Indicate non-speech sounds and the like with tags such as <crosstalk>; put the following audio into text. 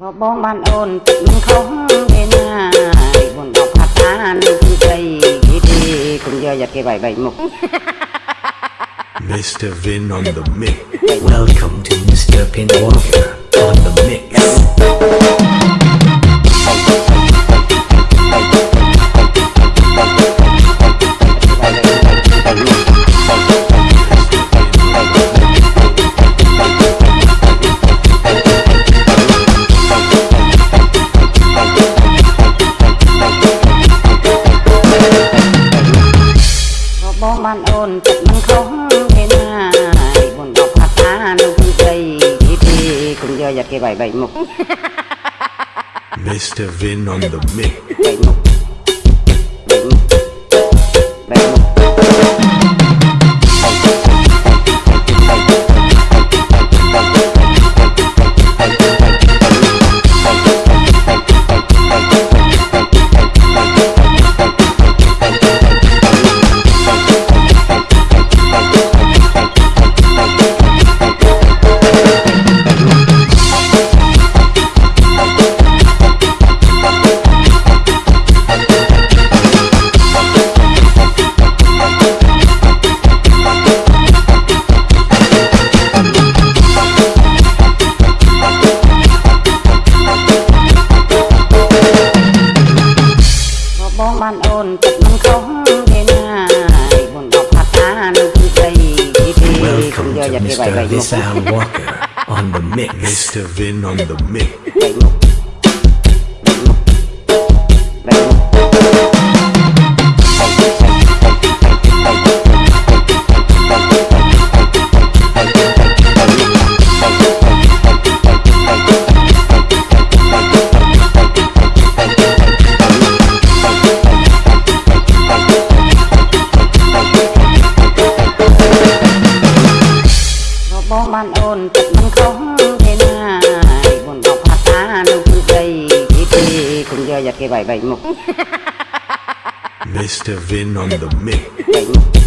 បបងបានអូនទឹកមិនខុសទេណាបុនដល់ផាត់តានឹងគឺស្រីទីគុំយកយ៉ាគេបៃបៃមុខ Mr. <laughs> Vin on the mix. Welcome to Mr. Pinwalker Giật bảy mục <laughs> Mr. Vin on the mix. Welcome cũng giờ to giật cái bảy Mr. mục Walker on the mix. Mr. Vin on the mix. Có bóng ban ôn thật มัน không thế nào buồn đọc hát ta nó cứ cây thì cũng giờ giật cái bảy bảy mục <laughs> Mr. Vin on the mix.